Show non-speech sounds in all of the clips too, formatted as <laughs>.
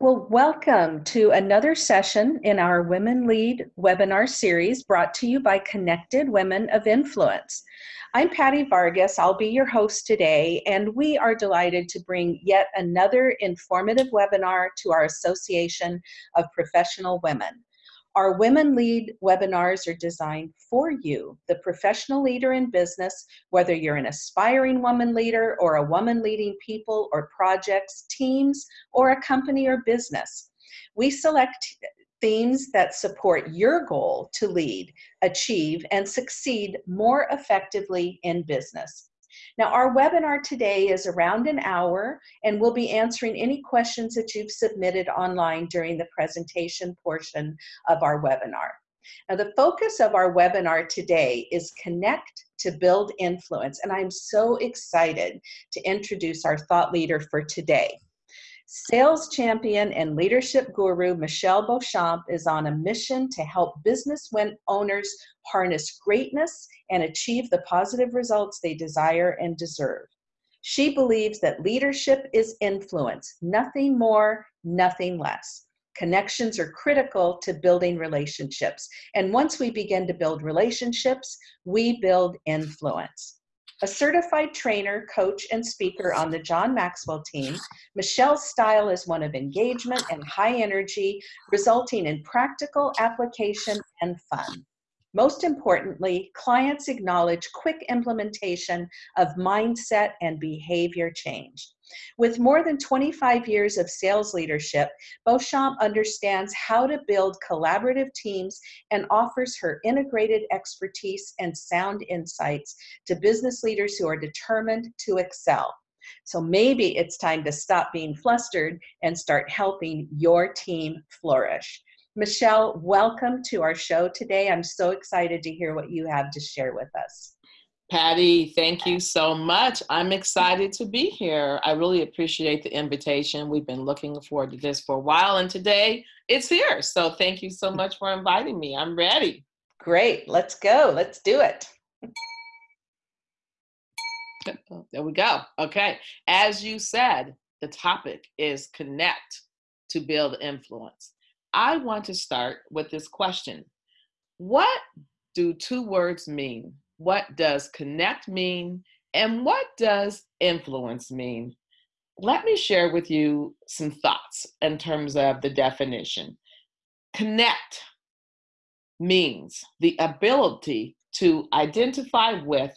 Well, welcome to another session in our Women Lead webinar series brought to you by Connected Women of Influence. I'm Patty Vargas. I'll be your host today, and we are delighted to bring yet another informative webinar to our Association of Professional Women. Our Women Lead webinars are designed for you, the professional leader in business, whether you're an aspiring woman leader or a woman leading people or projects, teams, or a company or business. We select themes that support your goal to lead, achieve, and succeed more effectively in business. Now, our webinar today is around an hour, and we'll be answering any questions that you've submitted online during the presentation portion of our webinar. Now, the focus of our webinar today is Connect to Build Influence, and I'm so excited to introduce our thought leader for today. Sales champion and leadership guru Michelle Beauchamp is on a mission to help business owners harness greatness and achieve the positive results they desire and deserve. She believes that leadership is influence, nothing more, nothing less. Connections are critical to building relationships. And once we begin to build relationships, we build influence. A certified trainer, coach, and speaker on the John Maxwell team, Michelle's style is one of engagement and high energy, resulting in practical application and fun. Most importantly, clients acknowledge quick implementation of mindset and behavior change. With more than 25 years of sales leadership, Beauchamp understands how to build collaborative teams and offers her integrated expertise and sound insights to business leaders who are determined to excel. So maybe it's time to stop being flustered and start helping your team flourish. Michelle, welcome to our show today. I'm so excited to hear what you have to share with us. Patty, thank you so much. I'm excited to be here. I really appreciate the invitation. We've been looking forward to this for a while, and today it's here. So thank you so much for inviting me. I'm ready. Great. Let's go. Let's do it. There we go. Okay. As you said, the topic is connect to build influence. I want to start with this question What do two words mean? what does connect mean and what does influence mean? Let me share with you some thoughts in terms of the definition. Connect means the ability to identify with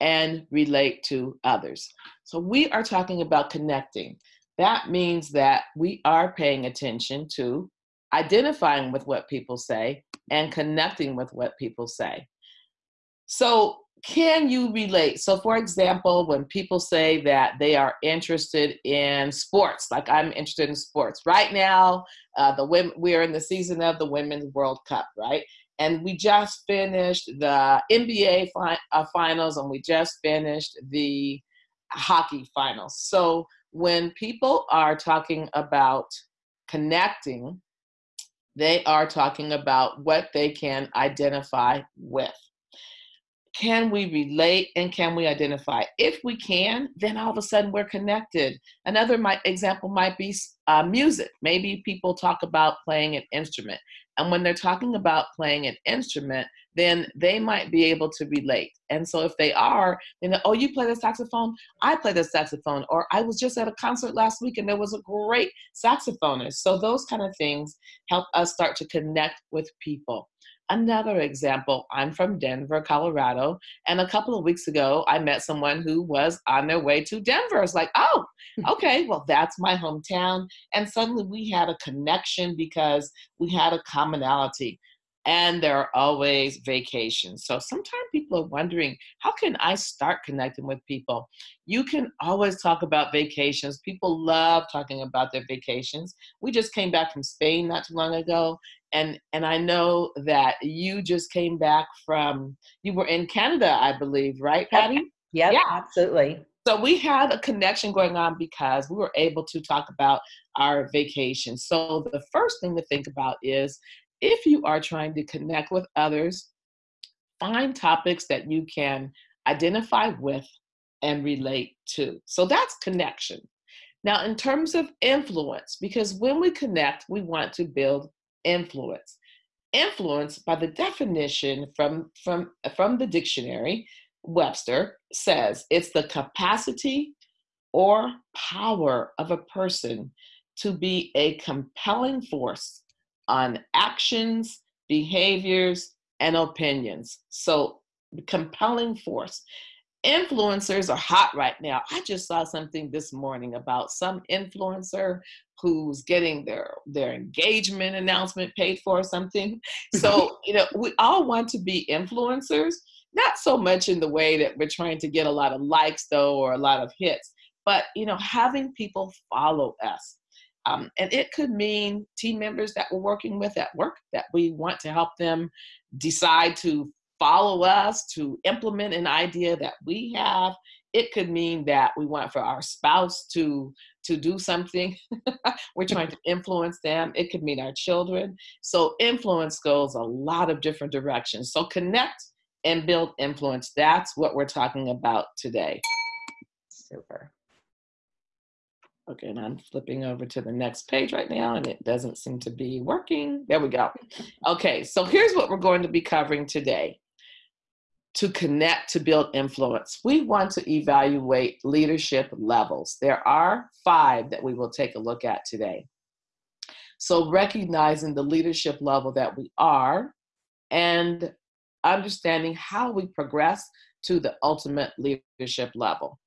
and relate to others. So we are talking about connecting. That means that we are paying attention to identifying with what people say and connecting with what people say. So, can you relate? So, for example, when people say that they are interested in sports, like I'm interested in sports right now, uh, the women we're in the season of the Women's World Cup, right? And we just finished the NBA fi- uh, finals, and we just finished the hockey finals. So, when people are talking about connecting, they are talking about what they can identify with can we relate and can we identify? If we can, then all of a sudden we're connected. Another example might be uh, music. Maybe people talk about playing an instrument. And when they're talking about playing an instrument, then they might be able to relate. And so if they are, then, oh, you play the saxophone? I play the saxophone. Or I was just at a concert last week and there was a great saxophonist. So those kind of things help us start to connect with people. Another example, I'm from Denver, Colorado, and a couple of weeks ago, I met someone who was on their way to Denver. It's like, oh, hmm. okay, well, that's my hometown. And suddenly we had a connection because we had a commonality. And there are always vacations. So sometimes people are wondering, how can I start connecting with people? You can always talk about vacations. People love talking about their vacations. We just came back from Spain not too long ago, and and I know that you just came back from you were in Canada, I believe, right, Patty? Yep, yeah, absolutely. So we had a connection going on because we were able to talk about our vacation. So the first thing to think about is if you are trying to connect with others, find topics that you can identify with and relate to. So that's connection. Now, in terms of influence, because when we connect, we want to build influence. Influence, by the definition from, from, from the dictionary, Webster says it's the capacity or power of a person to be a compelling force on actions, behaviors, and opinions. So, compelling force. Influencers are hot right now. I just saw something this morning about some influencer who's getting their their engagement announcement paid for or something. <laughs> So, you know, we all want to be influencers, not so much in the way that we're trying to get a lot of likes though or a lot of hits, but you know, having people follow us. Um, and it could mean team members that we're working with at work that we want to help them decide to follow us, to implement an idea that we have. It could mean that we want for our spouse to to do something. <laughs> we're trying to influence them. It could mean our children. So influence goes a lot of different directions. So connect and build influence. That's what we're talking about today. Super. Okay, and I'm flipping over to the next page right now and it doesn't seem to be working. There we go. <laughs> Okay, so here's what we're going to be covering today. To connect to build influence, we want to evaluate leadership levels. There are five that we will take a look at today. So, recognizing the leadership level that we are and understanding how we progress to the ultimate leadership level.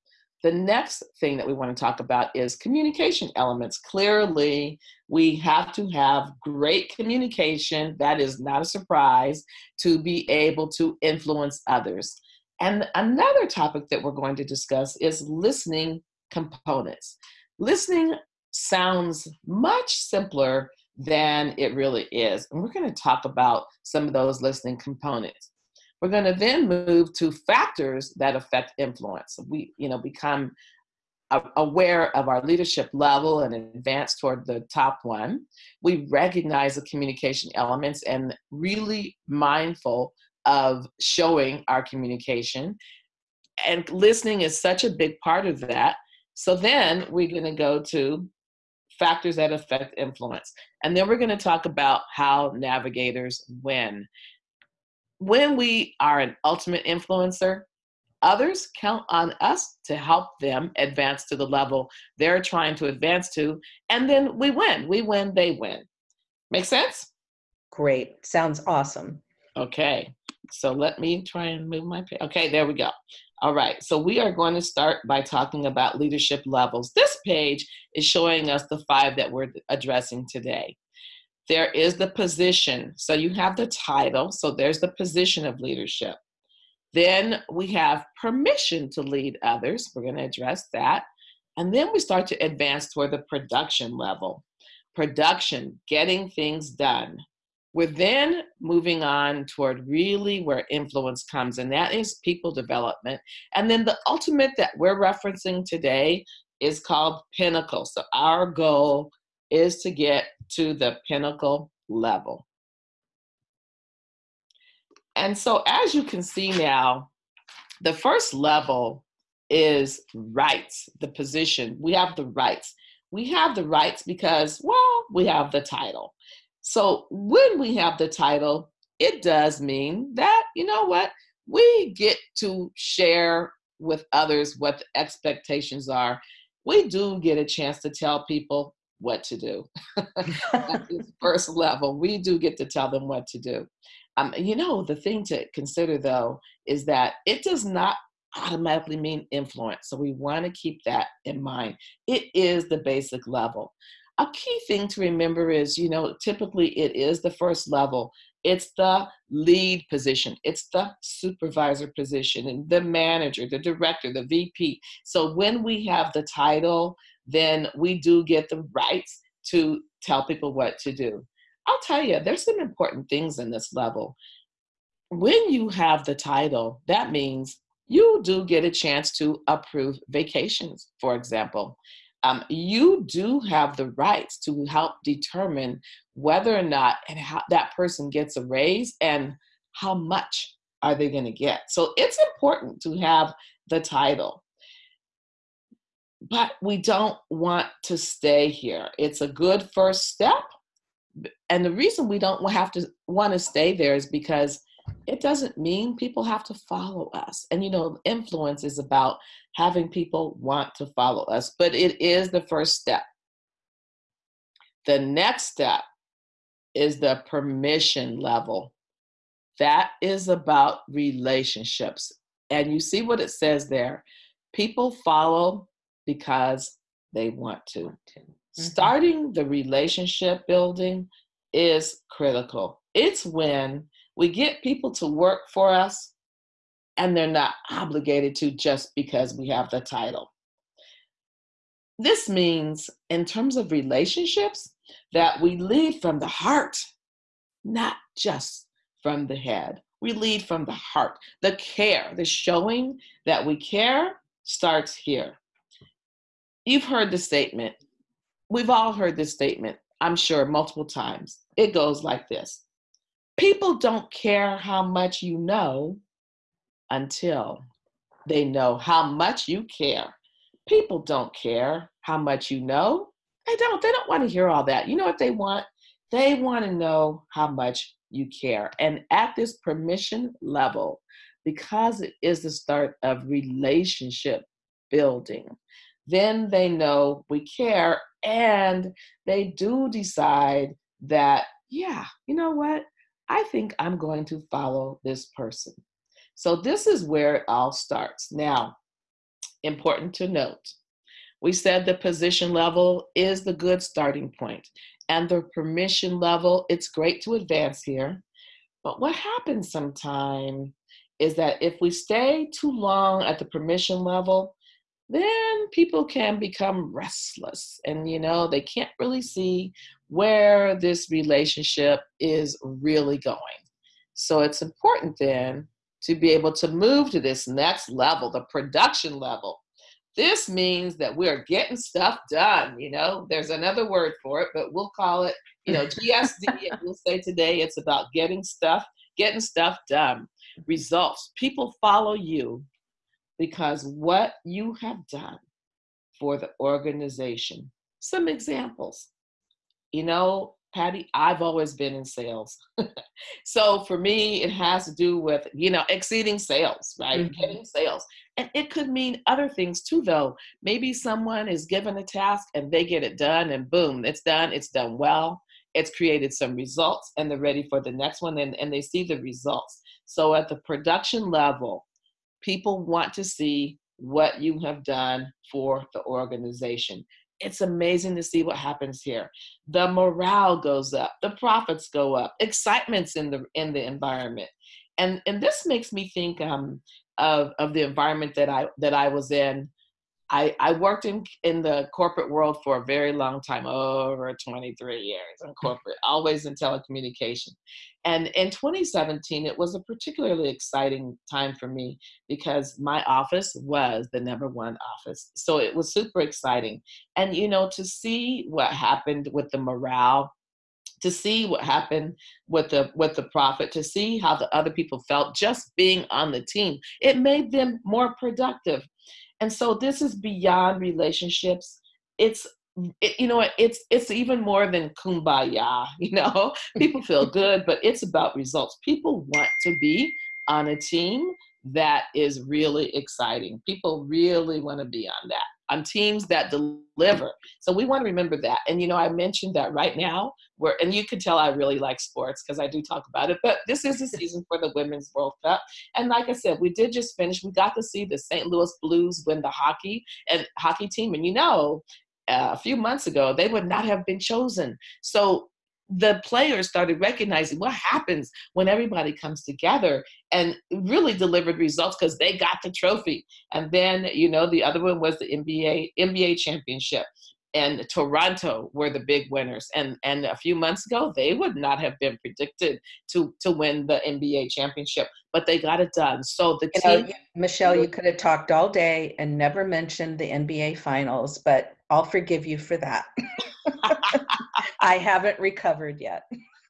The next thing that we want to talk about is communication elements. Clearly, we have to have great communication. That is not a surprise to be able to influence others. And another topic that we're going to discuss is listening components. Listening sounds much simpler than it really is. And we're going to talk about some of those listening components. We're going to then move to factors that affect influence. We, you know, become aware of our leadership level and advance toward the top one. We recognize the communication elements and really mindful of showing our communication. And listening is such a big part of that. So then we're going to go to factors that affect influence. And then we're going to talk about how navigators win when we are an ultimate influencer, others count on us to help them advance to the level they're trying to advance to. And then we win. We win, they win. Make sense? Great. Sounds awesome. Okay. So let me try and move my page. Okay, there we go. All right, so we are going to start by talking about leadership levels. This page is showing us the five that we're addressing today. There is the position. So you have the title. So there's the position of leadership. Then we have permission to lead others. We're going to address that. And then we start to advance toward the production level. Production, getting things done. We're then moving on toward really where influence comes, and that is people development. And then the ultimate that we're referencing today is called pinnacle. So our goal is to get to the pinnacle level. And so, as you can see now, the first level is rights, the position. We have the rights. We have the rights because, well, we have the title. So, when we have the title, it does mean that, you know what, we get to share with others what the expectations are. We do get a chance to tell people what to do. <laughs> At <laughs> this first level, we do get to tell them what to do. Um, you know, the thing to consider though is that it does not automatically mean influence. So we want to keep that in mind. It is the basic level. A key thing to remember is, you know, typically it is the first level. It's the lead position, it's the supervisor position, and the manager, the director, the VP. So when we have the title, then we do get the rights to tell people what to do. I'll tell you, there's some important things in this level. When you have the title, that means you do get a chance to approve vacations, for example. Um, you do have the rights to help determine whether or not and how that person gets a raise and how much are they going to get. So it's important to have the title but we don't want to stay here. It's a good first step. And the reason we don't have to want to stay there is because it doesn't mean people have to follow us. And you know, influence is about having people want to follow us, but it is the first step. The next step is the permission level. That is about relationships. And you see what it says there. People follow because they want to. Mm-hmm. Starting the relationship building is critical. It's when we get people to work for us and they're not obligated to just because we have the title. This means, in terms of relationships, that we lead from the heart, not just from the head. We lead from the heart. The care, the showing that we care starts here. You've heard the statement. We've all heard this statement, I'm sure, multiple times. It goes like this People don't care how much you know until they know how much you care. People don't care how much you know. They don't. They don't want to hear all that. You know what they want? They want to know how much you care. And at this permission level, because it is the start of relationship building, then they know we care and they do decide that, yeah, you know what? I think I'm going to follow this person. So this is where it all starts. Now, important to note, we said the position level is the good starting point and the permission level, it's great to advance here. But what happens sometimes is that if we stay too long at the permission level, then people can become restless and you know they can't really see where this relationship is really going. So it's important then to be able to move to this next level the production level. This means that we're getting stuff done you know? There's another word for it but we'll call it you know <laughs> gsd and we'll say today it's about getting stuff getting stuff done. Results. People follow you because what you have done for the organization. Some examples. You know, Patty, I've always been in sales. <laughs> so for me, it has to do with, you know, exceeding sales, right? Mm-hmm. Getting sales. And it could mean other things too, though. Maybe someone is given a task and they get it done, and boom, it's done, it's done well. It's created some results, and they're ready for the next one, and, and they see the results. So at the production level, People want to see what you have done for the organization. It's amazing to see what happens here. The morale goes up, the profits go up, excitement's in the in the environment. And and this makes me think um, of, of the environment that I that I was in I, I worked in, in the corporate world for a very long time, over 23 years in mm. corporate, always in telecommunication. And in 2017, it was a particularly exciting time for me because my office was the number one office. So it was super exciting. And, you know, to see what happened with the morale to see what happened with the with the profit to see how the other people felt just being on the team it made them more productive and so this is beyond relationships. It's it, you know it's it's even more than kumbaya <laughs> you know people feel <laughs> good but it's about results people want to be on a team that is really exciting people really want to be on that on teams that deliver. So we want to remember that. And you know, I mentioned that right now, where and you can tell I really like sports because I do talk about it. But this is the <laughs> season for the Women's World Cup, and like I said, we did just finish. We got to see the St. Louis Blues win the hockey and hockey team, and you know. Uh, a few months ago, they would not have been chosen. So the players started recognizing what happens when everybody comes together and really delivered results because they got the trophy. And then, you know, the other one was the NBA NBA championship. And Toronto were the big winners. And and a few months ago, they would not have been predicted to to win the NBA championship, but they got it done. So the you team, know, Michelle, you could have talked all day and never mentioned the NBA finals, but I'll forgive you for that. <laughs> I haven't recovered yet.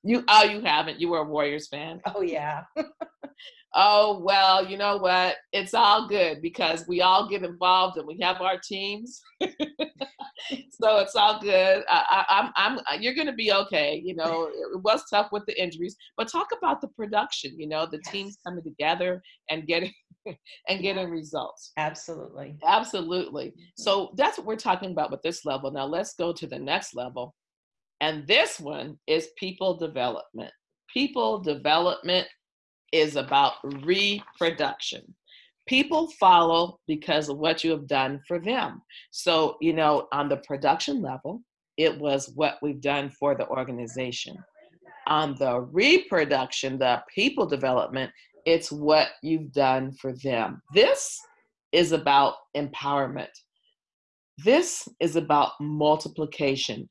You oh you haven't. You were a Warriors fan. Oh yeah. <laughs> oh well, you know what? It's all good because we all get involved and we have our teams. <laughs> so it's all good. I, am I'm, I'm, you're going to be okay. You know, it was tough with the injuries, but talk about the production. You know, the yes. teams coming together and getting <laughs> and getting results. Absolutely. Absolutely. So that's what we're talking about with this level. Now let's go to the next level. And this one is people development. People development is about reproduction. People follow because of what you have done for them. So, you know, on the production level, it was what we've done for the organization. On the reproduction, the people development, it's what you've done for them. This is about empowerment. This is about multiplication.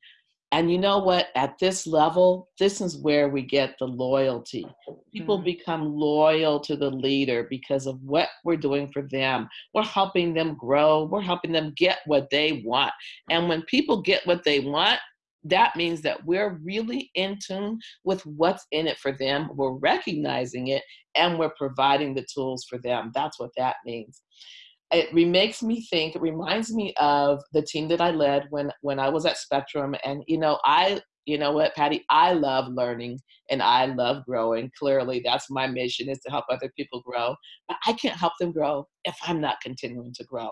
And you know what? At this level, this is where we get the loyalty. People mm-hmm. become loyal to the leader because of what we're doing for them. We're helping them grow, we're helping them get what they want. And when people get what they want, that means that we're really in tune with what's in it for them. We're recognizing it and we're providing the tools for them. That's what that means. It makes me think, it reminds me of the team that I led when when I was at Spectrum. And you know, I you know what, Patty, I love learning and I love growing. Clearly, that's my mission is to help other people grow. But I can't help them grow if I'm not continuing to grow.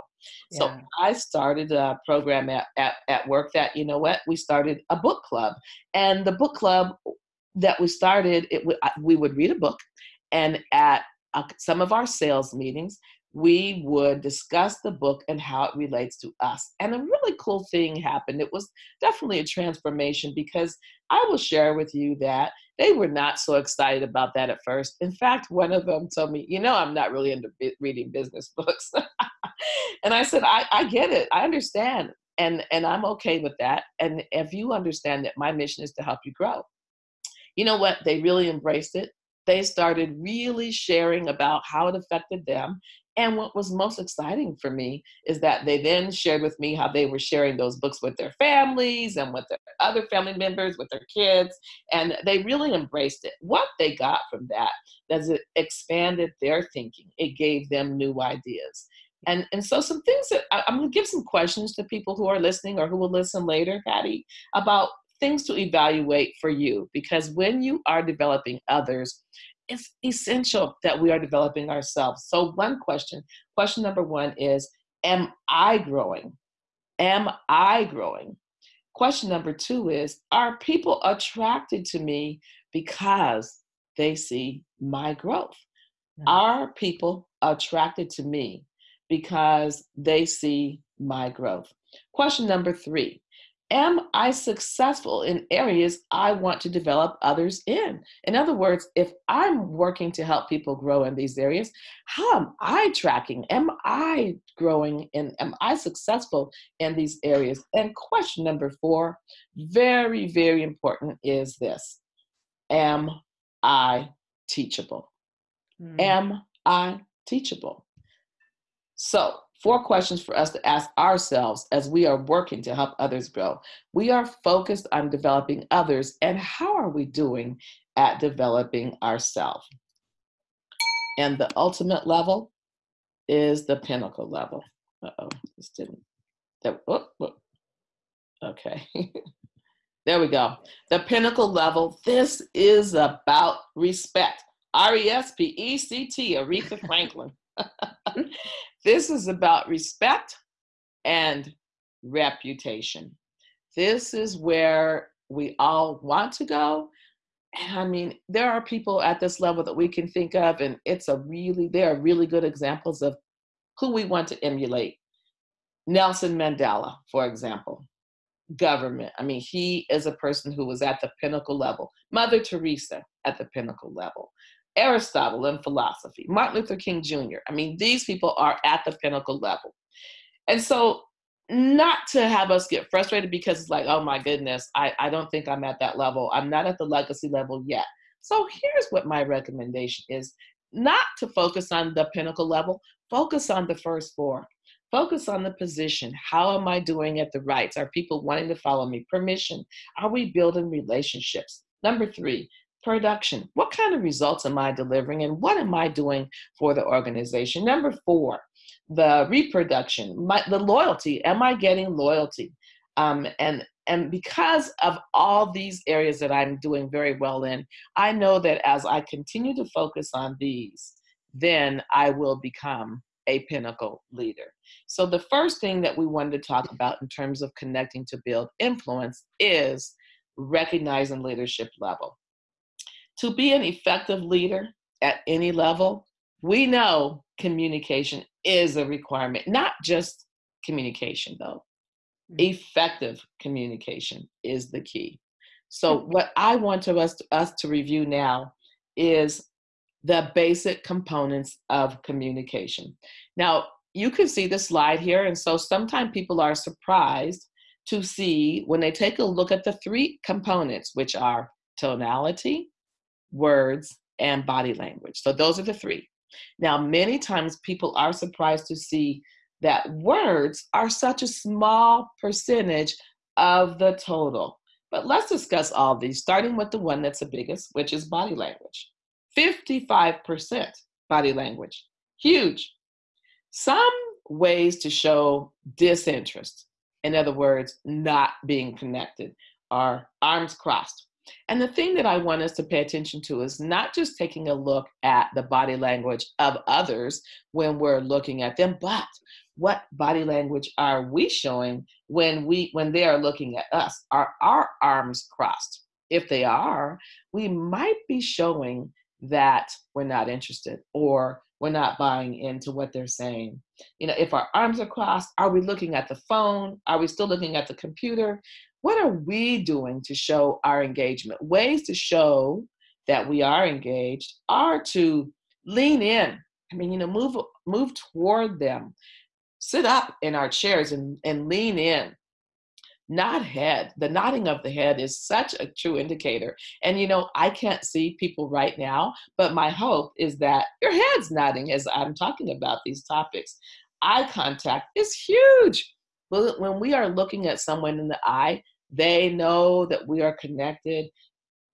Yeah. So I started a program at, at, at work that, you know what, we started a book club. And the book club that we started, it we would read a book and at uh, some of our sales meetings, we would discuss the book and how it relates to us. And a really cool thing happened. It was definitely a transformation because I will share with you that they were not so excited about that at first. In fact, one of them told me, You know, I'm not really into reading business <laughs> books. and I said, I, I get it. I understand. And, and I'm okay with that. And if you understand that my mission is to help you grow, you know what? They really embraced it they started really sharing about how it affected them. And what was most exciting for me is that they then shared with me how they were sharing those books with their families and with their other family members, with their kids, and they really embraced it. What they got from that is it expanded their thinking, it gave them new ideas. And, and so some things that I, I'm to give some questions to people who are listening or who will listen later, Patty, about things to evaluate for you because when you are developing others, it's essential that we are developing ourselves. So, one question, question number one is Am I growing? Am I growing? Question number two is Are people attracted to me because they see my growth? Mm-hmm. Are people attracted to me because they see my growth? Question number three am I successful in areas I want to develop others in? In other words, if I'm working to help people grow in these areas, how am I tracking? Am I growing and am I successful in these areas? And question number four, very, very important, is this Am I teachable? Mm. Am I teachable? So, Four questions for us to ask ourselves as we are working to help others grow. We are focused on developing others, and how are we doing at developing ourselves? And the ultimate level is the pinnacle level. Uh oh, this didn't. That, oh, oh. Okay. <laughs> there we go. The pinnacle level. This is about respect. R E S P E C T, Aretha Franklin. <laughs> This is about respect and reputation. This is where we all want to go. And I mean, there are people at this level that we can think of, and it's a really, there are really good examples of who we want to emulate. Nelson Mandela, for example, government. I mean, he is a person who was at the pinnacle level. Mother Teresa at the pinnacle level. Aristotle in philosophy, Martin Luther King Jr. I mean, these people are at the pinnacle level. And so, not to have us get frustrated because it's like, oh my goodness, I, I don't think I'm at that level. I'm not at the legacy level yet. So, here's what my recommendation is not to focus on the pinnacle level, focus on the first four. Focus on the position. How am I doing at the rights? Are people wanting to follow me? Permission. Are we building relationships? Number three, production. What kind of results am I delivering and what am I doing for the organization? Number four, the reproduction, my, the loyalty. Am I getting loyalty? Um, and and because of all these areas that I'm doing very well in, I know that as I continue to focus on these, then I will become a pinnacle leader. So the first thing that we wanted to talk about in terms of connecting to build influence is recognizing leadership level. To be an effective leader at any level, we know communication is a requirement, not just communication though. Mm-hmm. Effective communication is the key. So mm-hmm. what I want to us, us to review now is the basic components of communication. Now, you can see the slide here, and so sometimes people are surprised to see when they take a look at the three components, which are tonality, words, and body language. So those are the three. Now, many times people are surprised to see that words are such a small percentage of the total. But let's discuss all these, starting with the one that's the biggest, which is body language. 55% body language. Huge. Some ways to show disinterest, in other words, not being connected, are arms crossed. And the thing that I want us to pay attention to is not just taking a look at the body language of others when we're looking at them, but what body language are we showing when we when they are looking at us? Are our arms crossed? If they are, we might be showing that we're not interested or we're not buying into what they're saying. You know, if our arms are crossed, are we looking at the phone? Are we still looking at the computer? What are we doing to show our engagement? Ways to show that we are engaged are to lean in. I mean, you know, move move toward them. Sit up in our chairs and, and lean in nod head. The nodding of the head is such a true indicator. And you know, I can't see people right now, but my hope is that your head's nodding as I'm talking about these topics. Eye contact is huge. When we are looking at someone in the eye, they know that we are connected.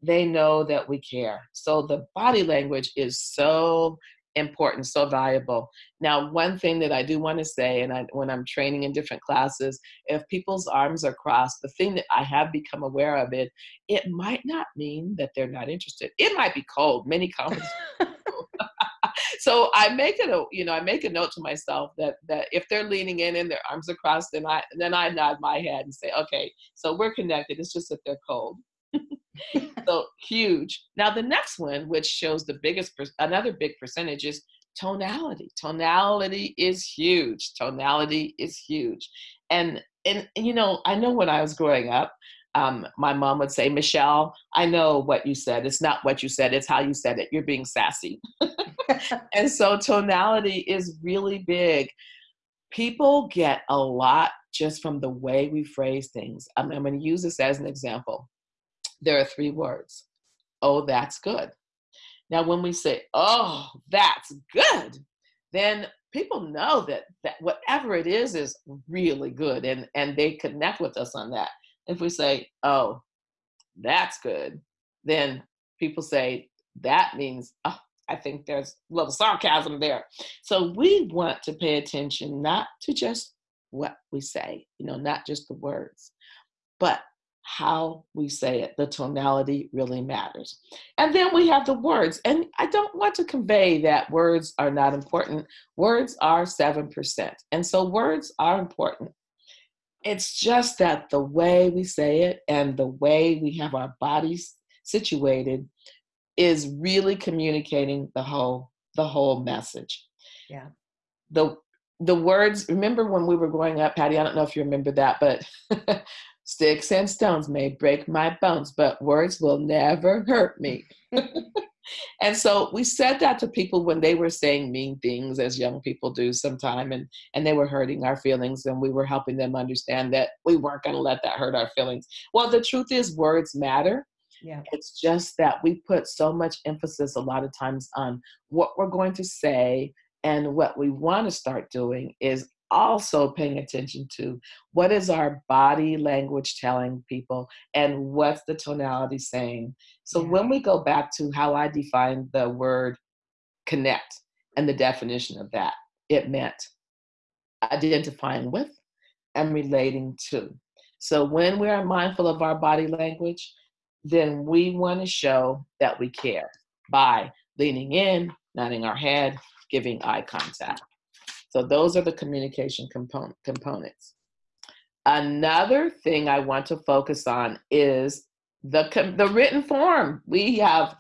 They know that we care. So the body language is so important, so valuable. Now, one thing that I do want to say, and I, when I'm training in different classes, if people's arms are crossed, the thing that I have become aware of it, it might not mean that they're not interested. It might be cold. Many <laughs> conferences. So I make it a you know I make a note to myself that that if they're leaning in and their arms are crossed, then I then I nod my head and say, okay, so we're connected. It's just that they're cold. <laughs> so huge. Now the next one, which shows the biggest, another big percentage is tonality. Tonality is huge. Tonality is huge. And, and, and you know, I know when I was growing up, um, my mom would say, Michelle, I know what you said. It's not what you said, it's how you said it. You're being sassy. <laughs> and so tonality is really big. People get a lot just from the way we phrase things. I'm, I'm going to use this as an example there are three words. Oh, that's good. Now, when we say, oh, that's good, then people know that, that whatever it is is really good and, and they connect with us on that. If we say, oh, that's good, then people say, that means, oh, I think there's a little sarcasm there. So we want to pay attention not to just what we say, you know, not just the words, but how we say it. The tonality really matters. And then we have the words. And I don't want to convey that words are not important. Words are 7%. And so words are important. It's just that the way we say it and the way we have our bodies situated is really communicating the whole the whole message. Yeah. The the words, remember when we were growing up, Patty, I don't know if you remember that, but <laughs> Sticks and stones may break my bones, but words will never hurt me. <laughs> and so we said that to people when they were saying mean things, as young people do sometime, and, and they were hurting our feelings, and we were helping them understand that we weren't going to let that hurt our feelings. Well, the truth is, words matter. Yeah. It's just that we put so much emphasis a lot of times on what we're going to say, and what we want to start doing is also paying attention to what is our body language telling people and what's the tonality saying. So Yeah. when we go back to how I define the word connect and the definition of that, it meant identifying with and relating to. So when we are mindful of our body language, then we want to show that we care by leaning in, nodding our head, giving eye contact. So those are the communication component, components. Another thing I want to focus on is the the written form. We have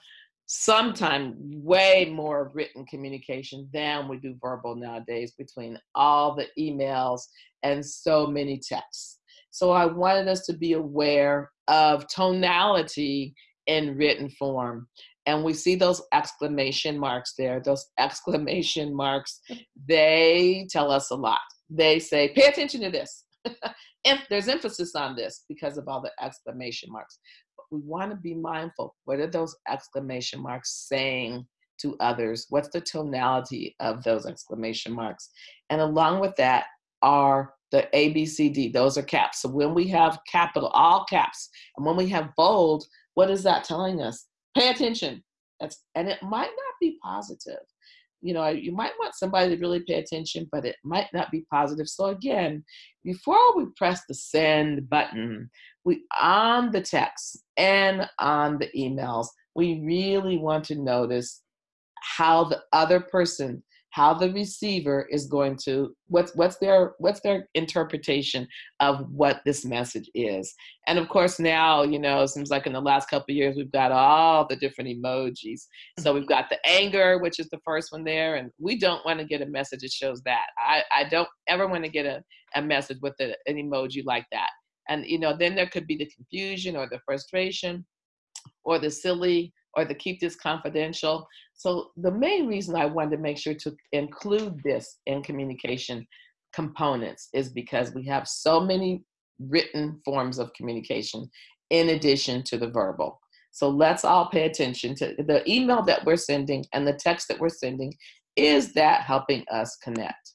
sometimes way more written communication than we do verbal nowadays between all the emails and so many texts. So I wanted us to be aware of tonality in written form. And we see those exclamation marks there. Those <laughs> exclamation marks, they tell us a lot. They say, pay attention to this. <laughs> if there's emphasis on this because of all the exclamation marks. But we want to be mindful. What are those exclamation marks saying to others? What's the tonality of those exclamation marks? And along with that are the A, B, C, D. Those are caps. So when we have capital, all caps, and when we have bold, what is that telling us? Pay attention. That's and it might not be positive. You know, you might want somebody to really pay attention, but it might not be positive. So again, before we press the send button, we on the text and on the emails, we really want to notice how the other person how the receiver is going to what's what's their what's their interpretation of what this message is. And of course now you know it seems like in the last couple of years we've got all the different emojis. So we've mm-hmm. got the anger which is the first one there and we don't want to get a message that shows that. I i don't ever want to get a, a message with a, an emoji like that. And you know then there could be the confusion or the frustration or the silly or the keep this confidential so the main reason I wanted to make sure to include this in communication components is because we have so many written forms of communication in addition to the verbal. So let's all pay attention to the email that we're sending and the text that we're sending. Is that helping us connect?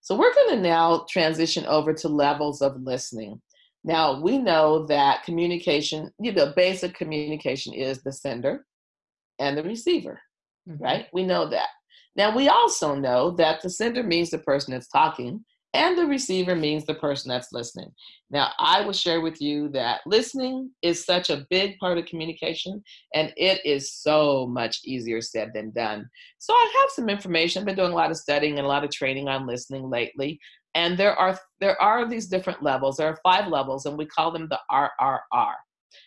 So we're going to now transition over to levels of listening. Now we know that communication, you know, basic communication is the sender, and the receiver, mm-hmm. right? We know that. Now, we also know that the sender means the person that's talking, and the receiver means the person that's listening. Now, I will share with you that listening is such a big part of communication, and it is so much easier said than done. So, I have some information. I've been doing a lot of studying and a lot of training on listening lately. And there are there are these different levels. There are five levels, and we call them the RRR.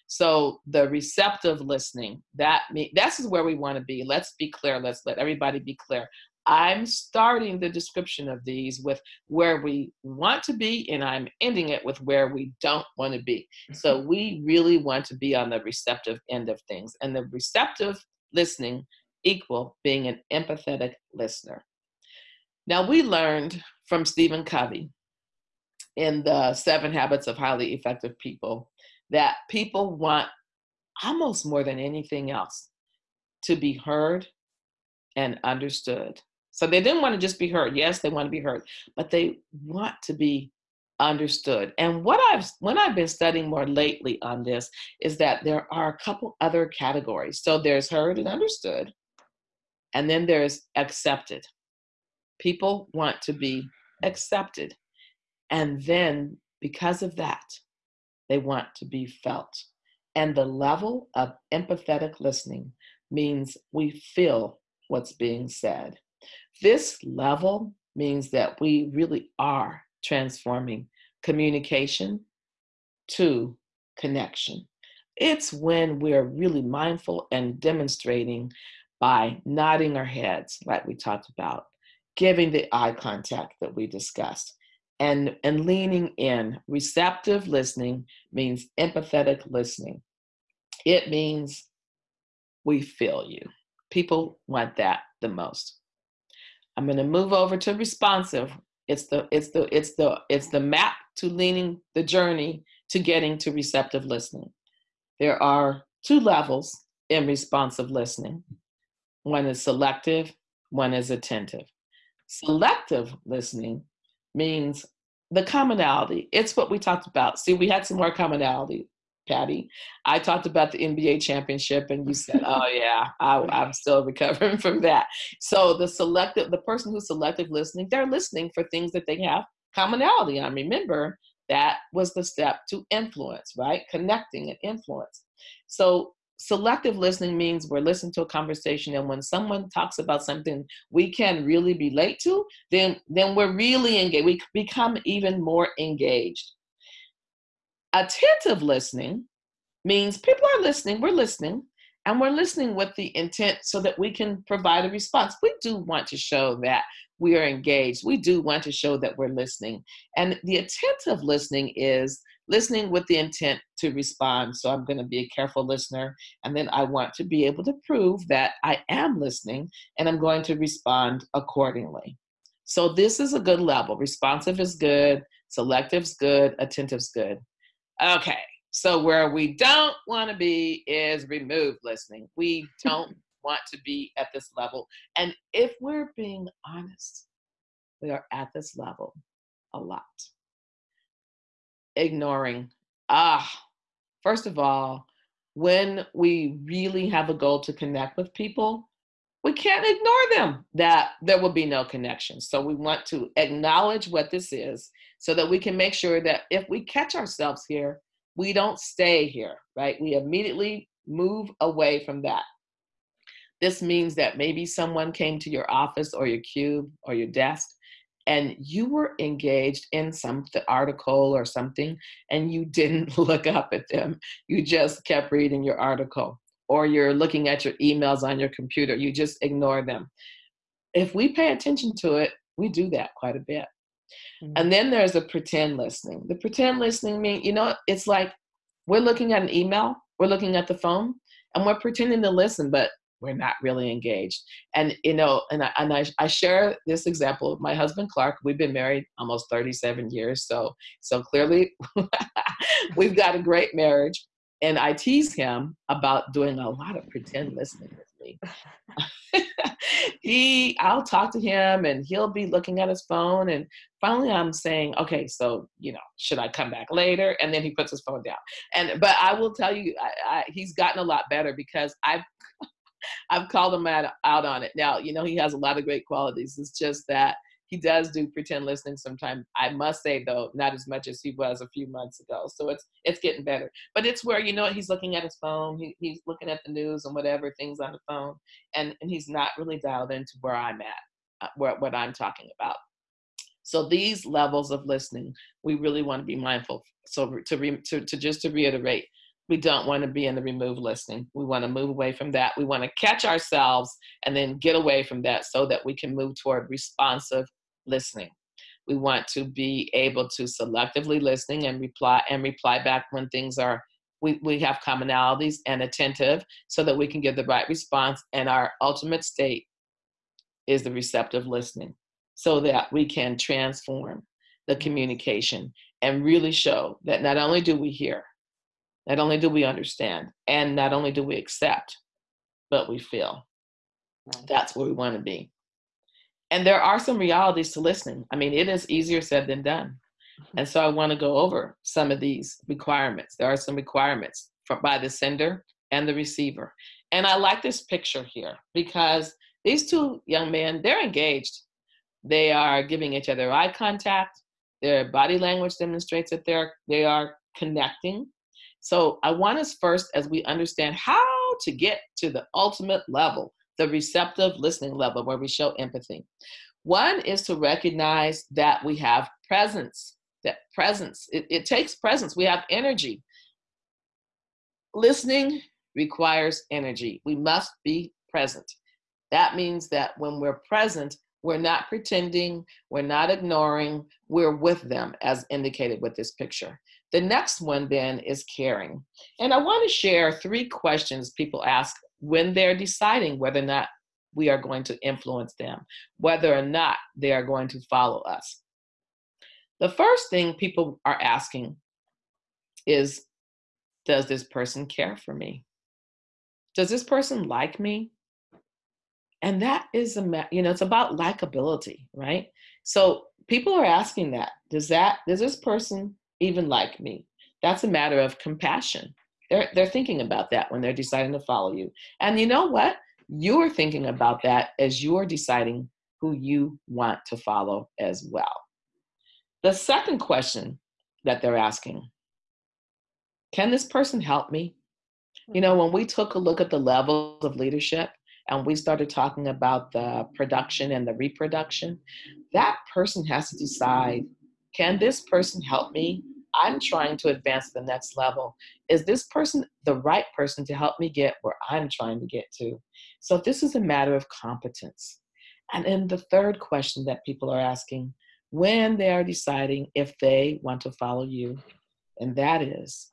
So the receptive listening, that me that's where we want to be. Let's be clear. Let's let everybody be clear. I'm starting the description of these with where we want to be, and I'm ending it with where we don't want to be. So mm-hmm. we really want to be on the receptive end of things. And the receptive listening equal being an empathetic listener. Now we learned from Stephen Covey in the seven habits of highly effective people that people want almost more than anything else to be heard and understood. So they didn't want to just be heard. Yes, they want to be heard, but they want to be understood. And what I've when I've been studying more lately on this is that there are a couple other categories. So there's heard and understood, and then there's accepted. People want to be accepted. And then because of that, they want to be felt. And the level of empathetic listening means we feel what's being said. This level means that we really are transforming communication to connection. It's when we're really mindful and demonstrating by nodding our heads, like we talked about, giving the eye contact that we discussed, and and leaning in. Receptive listening means empathetic listening. It means we feel you. People want that the most. I'm going to move over to responsive. It's the it's the it's the it's the map to leaning the journey to getting to receptive listening. There are two levels in responsive listening. One is selective one is attentive Selective listening means the commonality. It's what we talked about. See, we had some more commonality, Patty. I talked about the NBA championship, and you said, "Oh <laughs> yeah, I, am still recovering from that." So the selective, the person who's selective listening, they're listening for things that they have commonality on. Remember, that was the step to influence, right? Connecting and influence. So selective listening means we're listening to a conversation and when someone talks about something we can really relate to then then we're really engaged we become even more engaged. Attentive listening means people are listening we're listening and we're listening with the intent so that we can provide a response. We do want to show that we are engaged. We do want to show that we're listening. And the attentive listening is listening with the intent to respond. So I'm going to be a careful listener. And then I want to be able to prove that I am listening and I'm going to respond accordingly. So this is a good level. Responsive is good, selective's good, attentive's good. Okay, so where we don't want to be is remove listening. We don't <laughs> want to be at this level. And if we're being honest, we are at this level a lot ignoring. Ah, first of all, when we really have a goal to connect with people, we can't ignore them that there will be no connection. So we want to acknowledge what this is so that we can make sure that if we catch ourselves here, we don't stay here, right? We immediately move away from that. This means that maybe someone came to your office or your cube or your desk and you were engaged in some article or something and you didn't <laughs> look up at them. You just kept reading your article or you're looking at your emails on your computer. You just ignore them. If we pay attention to it we do that quite a bit. Mm-hmm. and then there's a pretend listening. The pretend listening mean you know it's like we're looking at an email we're looking at the phone and we're pretending to listen but we're not really engaged. And you know, and I, and I, I share this example of my husband Clark. We've been married almost 37 years, so so clearly <laughs> we've got a great marriage. And I tease him about doing a lot of pretend listening with me. <laughs> he, I'll talk to him, and he'll be looking at his phone. And finally, I'm saying, okay, so you know, should I come back later? And then he puts his phone down. And but I will tell you, I, I, he's gotten a lot better because I've I've called him out, out on it. Now, you know, he has a lot of great qualities. It's just that he does do pretend listening sometimes. I must say though, not as much as he was a few months ago. So it's it's getting better. But it's where you know he's looking at his phone, he, he's looking at the news and whatever things on the phone, and and he's not really dialed into where I'm at, uh, where what I'm talking about. So these levels of listening, we really want to be mindful. So to re, to, to just to reiterate, we don't want to be in the remove listening. We want to move away from that. We want to catch ourselves and then get away from that so that we can move toward responsive listening. We want to be able to selectively listening and reply and reply back when things are we, we have commonalities and attentive so that we can give the right response and our ultimate state is the receptive listening so that we can transform the communication and really show that not only do we hear not only do we understand and not only do we accept, but we feel. That's where we want to be. And there are some realities to listening. I mean, it is easier said than done. Mm-hmm. And so I want to go over some of these requirements. There are some requirements for, by the sender and the receiver. And I like this picture here because these two young men, they're engaged. They are giving each other eye contact. Their body language demonstrates that they're they are connecting. So I want us first, as we understand how to get to the ultimate level, the receptive listening level where we show empathy. One is to recognize that we have presence, that presence, it, it takes presence. We have energy. Listening requires energy. We must be present. That means that when we're present, we're not pretending, we're not ignoring, we're with them, as indicated with this picture. The next one then is caring. And I want to share three questions people ask when they're deciding whether or not we are going to influence them, whether or not they are going to follow us. The first thing people are asking is Does this person care for me? Does this person like me? And that is a, you know, it's about likability, right? So people are asking that. Does that, does this person even like me? That's a matter of compassion. They're, they're thinking about that when they're deciding to follow you. And you know what? You're thinking about that as you're deciding who you want to follow as well. The second question that they're asking, can this person help me? You know, when we took a look at the levels of leadership and we started talking about the production and the reproduction, that person has to decide, can this person help me? I'm trying to advance to the next level. Is this person the right person to help me get where I'm trying to get to? So this is a matter of competence. And then the third question that people are asking when they are deciding if they want to follow you, and that is,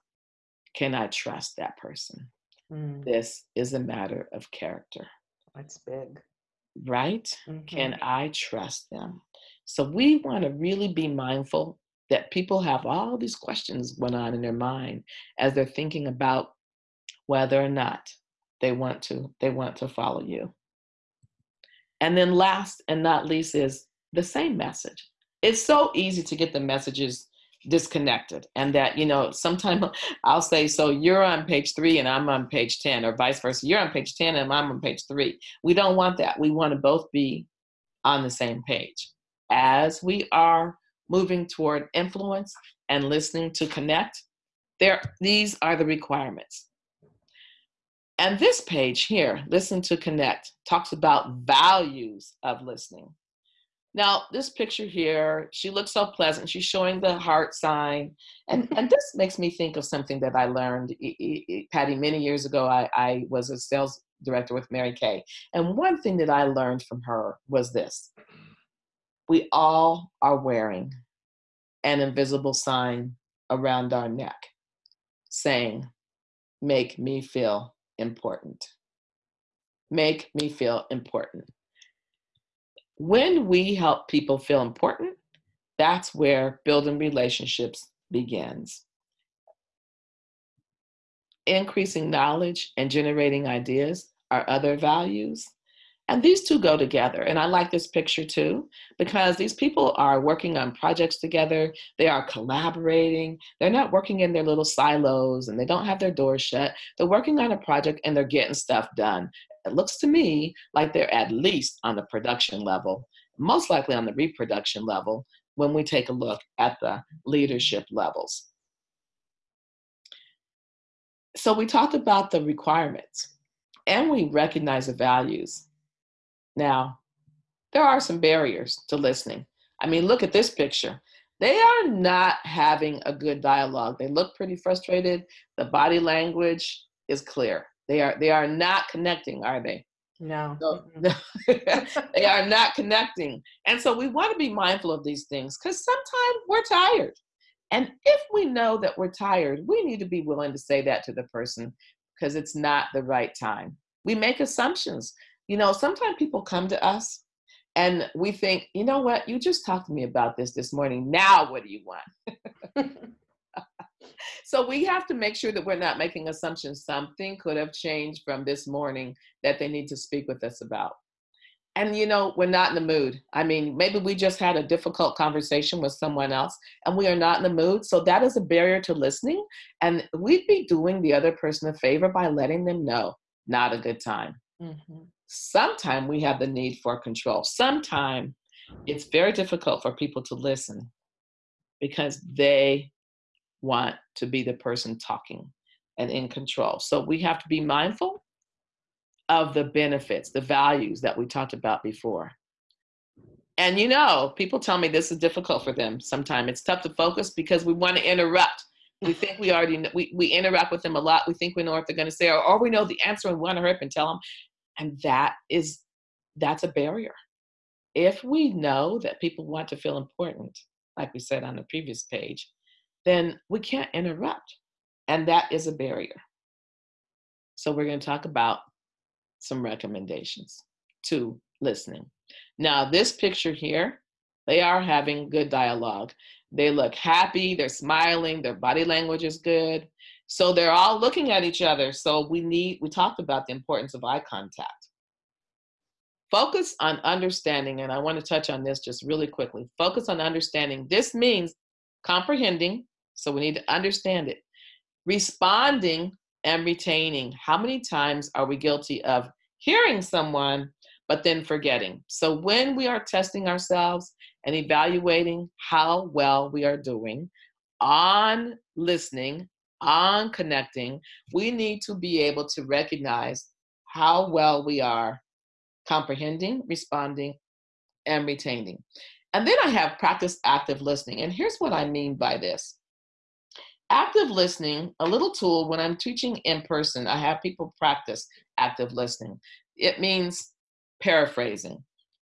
can I trust that person? Mm. This is a matter of character. That's big. Right? Mm-hmm. Can I trust them? So we want to really be mindful that people have all these questions going on in their mind as they're thinking about whether or not they want to they want to follow you. And then last and not least is the same message. It's so easy to get the messages disconnected and that you know sometimes <laughs> i'll say so you're on page three and i'm on page 10 or vice versa you're on page 10 and i'm on page three we don't want that we want to both be on the same page as we are moving toward influence and listening to connect there these are the requirements and this page here listen to connect talks about values of listening now, this picture here, she looks so pleasant. She's showing the heart sign. And, and <laughs> this makes me think of something that I learned, Patty, many years ago. I, I was a sales director with Mary Kay. And one thing that I learned from her was this we all are wearing an invisible sign around our neck saying, Make me feel important. Make me feel important when we help people feel important, that's where building relationships begins. Increasing knowledge and generating ideas are other values. And these two go together. And I like this picture too, because these people are working on projects together. They are collaborating. They're not working in their little silos and they don't have their doors shut. They're working on a project and they're getting stuff done. It looks to me like they're at least on the production level, most likely on the reproduction level when we take a look at the leadership levels. So we talked about the requirements and we recognize the values. Now, there are some barriers to listening. I mean, look at this picture. They are not having a good dialogue. They look pretty frustrated. The body language is clear. They are they are not connecting, are they? No. So, <laughs> they are not connecting. And so we want to be mindful of these things because sometimes we're tired. And if we know that we're tired, we need to be willing to say that to the person because it's not the right time. We make assumptions. You know, sometimes people come to us and we think, you know what, you just talked to me about this this morning. Now, what do you want? <laughs> so we have to make sure that we're not making assumptions. Something could have changed from this morning that they need to speak with us about. And you know we're not in the mood. I mean maybe we just had a difficult conversation with someone else and we are not in the mood. So that is a barrier to listening. And we'd be doing the other person a favor by letting them know not a good time. Mm-hmm. Sometimes we have the need for control sometimes it's very difficult for people to listen because they want to be the person talking and in control. So we have to be mindful of the benefits, the values that we talked about before. And you know, people tell me this is difficult for them sometimes. It's tough to focus because we want to interrupt. We think we already know, we, we interact with them a lot. We think we know what they're going to say, or, or we know the answer and we want to hurry up and tell them. And that is that's a barrier. If we know that people want to feel important, like we said on the previous page, then we can't interrupt. And that is a barrier. So we're going to talk about some recommendations to listening. Now, this picture here, they are having good dialogue. They look happy, they're smiling, their body language is good. So they're all looking at each other. So we need, we talked about the importance of eye contact. Focus on understanding, and I want to touch on this just really quickly. Focus on understanding. This means comprehending, so we need to understand it. Responding and retaining. How many times are we guilty of hearing someone but then forgetting? So when we are testing ourselves and evaluating how well we are doing on listening, on connecting, we need to be able to recognize how well we are comprehending, responding, and retaining. And then I have practice active listening. And here's what I mean by this. Active listening, a little tool when I'm teaching in person, I have people practice active listening. It means paraphrasing.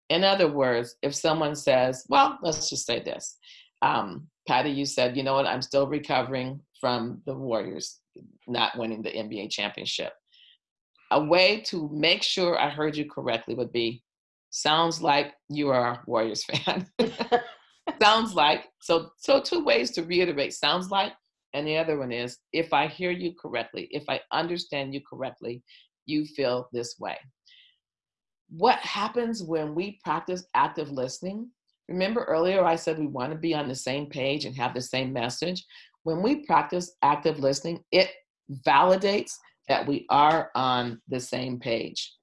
In other words, if someone says, well, let's just say this. Um, Patty, you said, you know what, I'm still recovering from the Warriors not winning the NBA championship. A way to make sure I heard you correctly would be sounds like you are a Warriors <laughs> fan. <laughs> sounds like so so two ways to reiterate sounds like and the other one is if I hear you correctly, if I understand you correctly, you feel this way. What happens when we practice active listening? Remember earlier I said we want to be on the same page and have the same message. When we practice active listening, it validates that we are on the same page.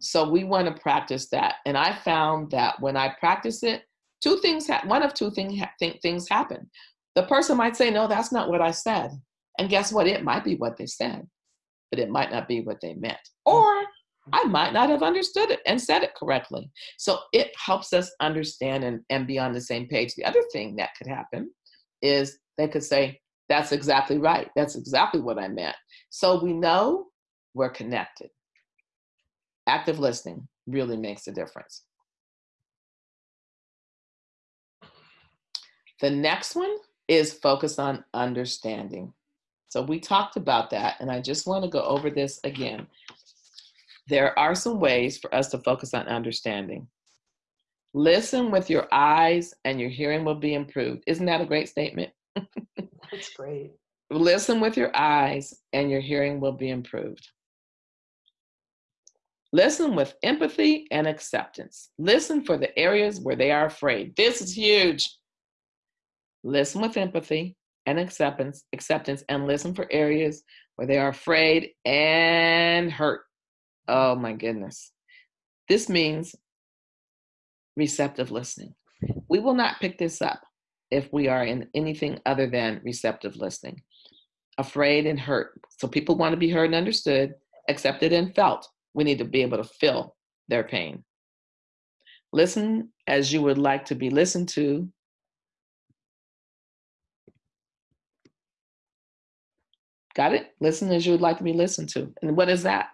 So we want to practice that. And I found that when I practice it, two things, one of two thing, ha- th- things happen. The person might say, no, that's not what I said. And guess what? It might be what they said, but it might not be what they meant. Mm. Or I might not have understood it and said it correctly. So it helps us understand and, and be on the same page. The other thing that could happen is they could say, that's exactly right. That's exactly what I meant. So we know we're connected. Active listening really makes a difference. The next one is focus on understanding. So we talked about that, and I just want to go over this again. There are some ways for us to focus on understanding. Listen with your eyes, and your hearing will be improved. Isn't that a great statement? <laughs> That's great. Listen with your eyes, and your hearing will be improved. Listen with empathy and acceptance. Listen for the areas where they are afraid. This is huge. Listen with empathy and acceptance, acceptance, and listen for areas where they are afraid and hurt. Oh my goodness. This means receptive listening. We will not pick this up if we are in anything other than receptive listening. Afraid and hurt. So people want to be heard and understood, accepted and felt we need to be able to feel their pain. Listen as you would like to be listened to. Got it? Listen as you would like to be listened to. And what is that?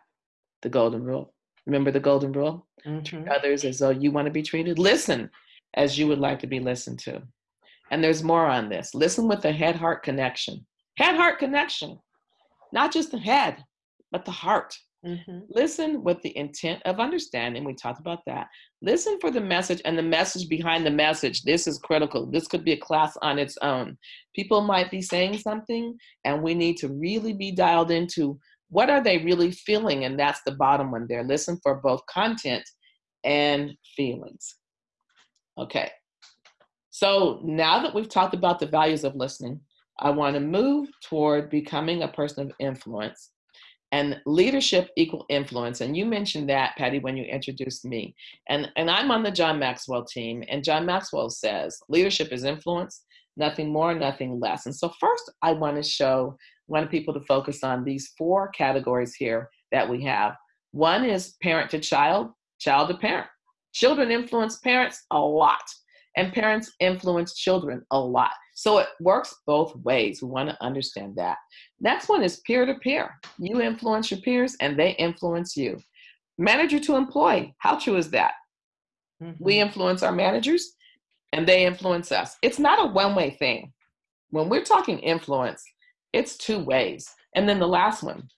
The golden rule. Remember the golden rule? Mm-hmm. Others as though you want to be treated. Listen as you would like to be listened to. And there's more on this. Listen with the head heart connection. Head heart connection. Not just the head, but the heart. Mm-hmm. Listen with the intent of understanding. We talked about that. Listen for the message and the message behind the message. This is critical. This could be a class on its own. People might be saying something, and we need to really be dialed into what are they really feeling, and that's the bottom one there. Listen for both content and feelings. Okay. So now that we've talked about the values of listening, I want to move toward becoming a person of influence and leadership equal influence and you mentioned that patty when you introduced me and and i'm on the john maxwell team and john maxwell says leadership is influence nothing more nothing less and so first i want to show want people to focus on these four categories here that we have one is parent to child child to parent children influence parents a lot and parents influence children a lot so it works both ways. We want to understand that. Next one is peer to peer. You influence your peers and they influence you. Manager to employee. How true is that? Mm-hmm. We influence our managers and they influence us. It's not a one way thing. When we're talking influence, it's two ways. And then the last one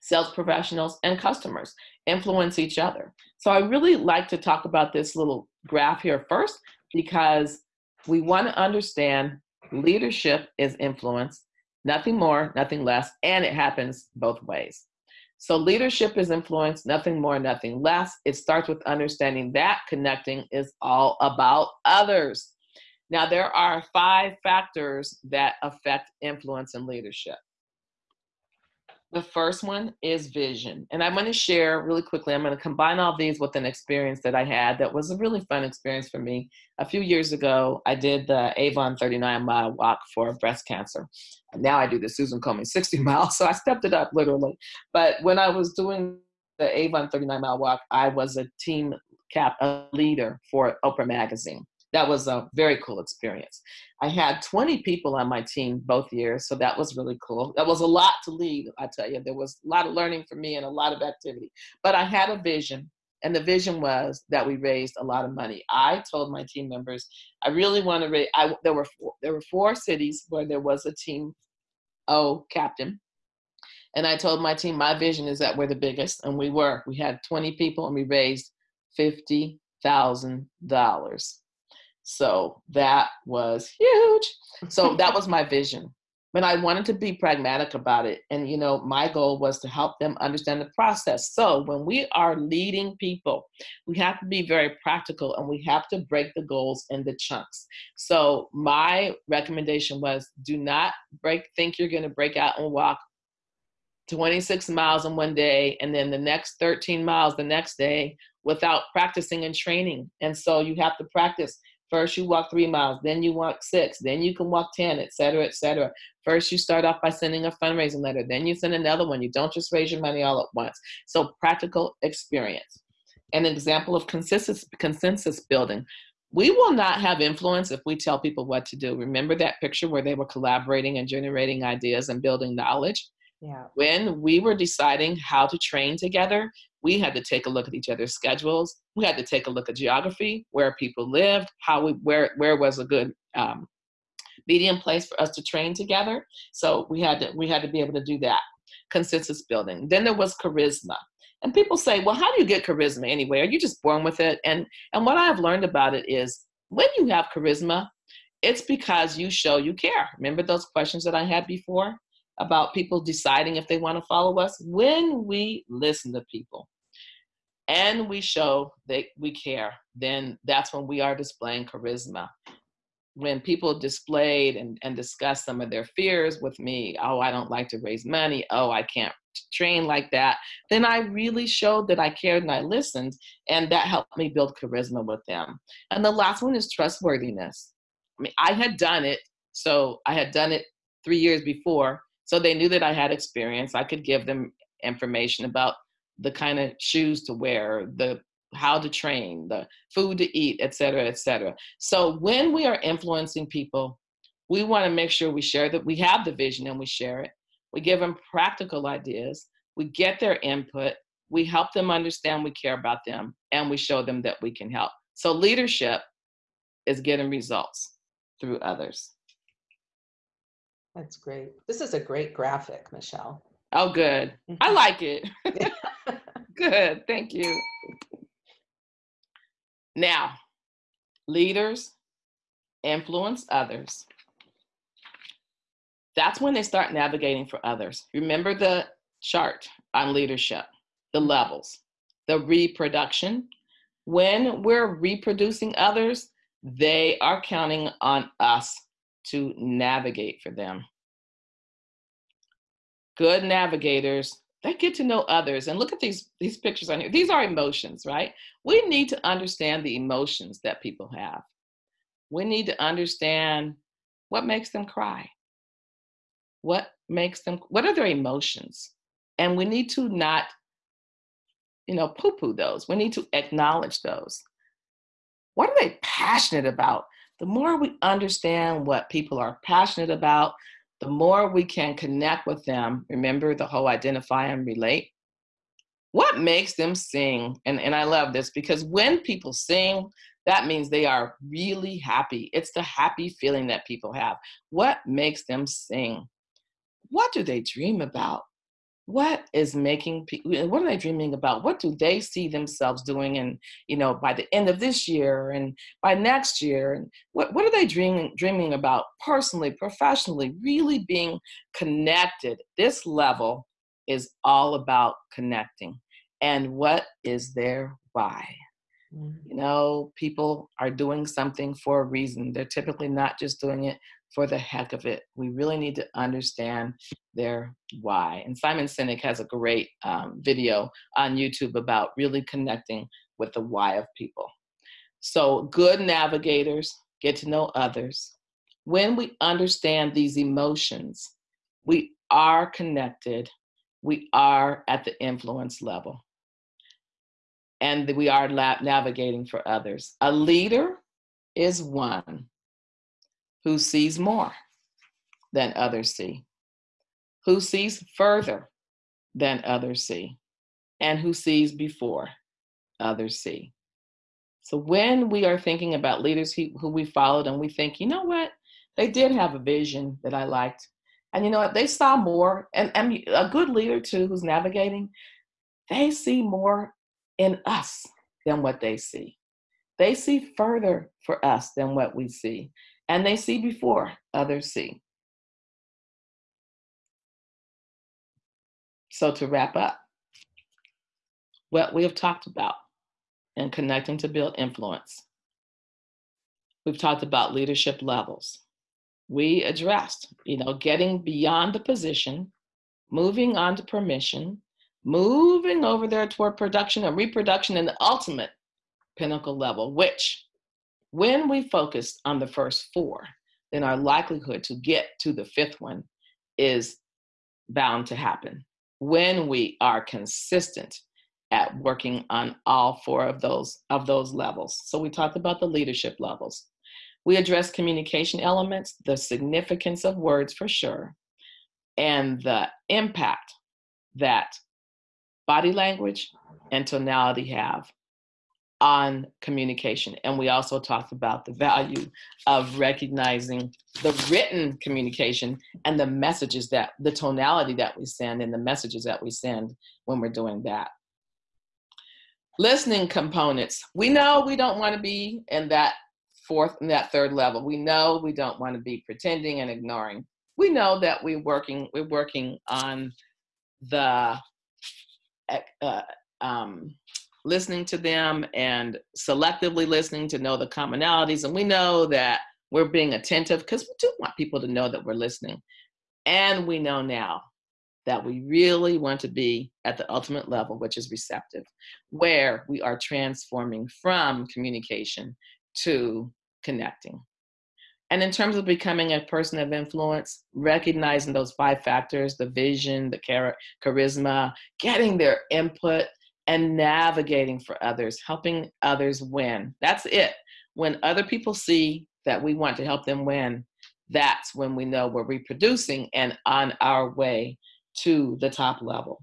sales professionals and customers influence each other. So I really like to talk about this little graph here first because we want to understand Leadership is influence, nothing more, nothing less, and it happens both ways. So leadership is influence, nothing more, nothing less. It starts with understanding that connecting is all about others. Now, there are five factors that affect influence and leadership. The first one is vision. And I'm going to share really quickly, I'm going to combine all these with an experience that I had that was a really fun experience for me. A few years ago, I did the Avon 39 mile walk for breast cancer. Now I do the Susan Komen 60 <laughs> miles, so I stepped it up literally. But when I was doing the Avon 39 mile walk, I was a team cap, a leader for Oprah Magazine that was a very cool experience. I had 20 people on my team both years, so that was really cool. That was a lot to lead, I tell you. There was a lot of learning for me and a lot of activity. But I had a vision, and the vision was that we raised a lot of money. I told my team members, I really want to raise. I, there were four, there were four cities where there was a team O captain, and I told my team, my vision is that we're the biggest, and we were. We had 20 people, and we raised fifty thousand dollars. So that was huge. So that was my vision. But I wanted to be pragmatic about it. And, you know, my goal was to help them understand the process. So when we are leading people, we have to be very practical and we have to break the goals into chunks. So my recommendation was do not break, think you're going to break out and walk 26 miles in one day and then the next 13 miles the next day without practicing and training. And so you have to practice First, you walk three miles, then you walk six, then you can walk 10, et cetera, et cetera. First, you start off by sending a fundraising letter, then you send another one. You don't just raise your money all at once. So, practical experience. An example of consensus, consensus building. We will not have influence if we tell people what to do. Remember that picture where they were collaborating and generating ideas and building knowledge? Yeah. When we were deciding how to train together, we had to take a look at each other's schedules. We had to take a look at geography, where people lived, how we where where was a good um, medium place for us to train together. So we had to we had to be able to do that consensus building. Then there was charisma. And people say, well, how do you get charisma anyway? Are you just born with it? And and what I've learned about it is when you have charisma, it's because you show you care. Remember those questions that I had before? About people deciding if they want to follow us when we listen to people. And we show that we care then that's when we are displaying charisma. When people displayed and, and discussed some of their fears with me oh i don't like to raise money. Oh i can't train like that then i really showed that i cared and i listened and that helped me build charisma with them. And the last one is trustworthiness. I mean i had done it so i had done it three years before so they knew that I had experience. I could give them information about the kind of shoes to wear, the how to train, the food to eat, et cetera, et cetera. So when we are influencing people, we want to make sure we share that we have the vision and we share it. We give them practical ideas. We get their input. We help them understand we care about them and we show them that we can help. So leadership is getting results through others. That's great. This is a great graphic, Michelle. Oh, good. I mm-hmm. like it. <laughs> good. Thank you. Now, leaders influence others. That's when they start navigating for others. Remember the chart on leadership, the levels, the reproduction. When we're reproducing others, they are counting on us to navigate for them. Good navigators, they get to know others. And look at these, these pictures on here. These are emotions, right? We need to understand the emotions that people have. We need to understand what makes them cry. What makes them, what are their emotions? And we need to not, you know, poo poo those. We need to acknowledge those. What are they passionate about? The more we understand what people are passionate about, the more we can connect with them. Remember the whole identify and relate? What makes them sing? And, and I love this because when people sing, that means they are really happy. It's the happy feeling that people have. What makes them sing? What do they dream about? What is making people what are they dreaming about what do they see themselves doing and you know by the end of this year and by next year and what, what are they dreaming dreaming about personally professionally really being connected this level is all about connecting. And what is their why? Mm-hmm. You know, people are doing something for a reason. They're typically not just doing it for the heck of it. We really need to understand their why. And Simon Sinek has a great um, video on YouTube about really connecting with the why of people. So, good navigators get to know others. When we understand these emotions, we are connected, we are at the influence level, and we are navigating for others. A leader is one who sees more than others see, who sees further than others see, and who sees before others see. So when we are thinking about leaders who, we followed and we think, you know what, they did have a vision that I liked. And you know what, they saw more. And, and a good leader too who's navigating, they see more in us than what they see. They see further for us than what we see. And they see before others see. So to wrap up, what we have talked about in connecting to build influence. We've talked about leadership levels. We addressed, you know, getting beyond the position, moving on to permission, moving over there toward production and reproduction and the ultimate pinnacle level, which when we focus on the first four, then our likelihood to get to the fifth one is bound to happen when we are consistent at working on all four of those of those levels. So we talked about the leadership levels. We address communication elements, the significance of words for sure, and the impact that body language and tonality have on communication. And we also talked about the value of recognizing the written communication and the messages that the tonality that we send and the messages that we send when we're doing that listening components. We know we don't want to be in that fourth and that third level. We know we don't want to be pretending and ignoring. We know that we're working we're working on the uh, um, listening to them and selectively listening to know the commonalities. And we know that we're being attentive because we do want people to know that we're listening. And we know now that we really want to be at the ultimate level, which is receptive, where we are transforming from communication to connecting. And in terms of becoming a person of influence, recognizing those five factors the vision, the char- charisma, getting their input, and navigating for others, helping others win. That's it. When other people see that we want to help them win, that's when we know we're reproducing and on our way to the top level.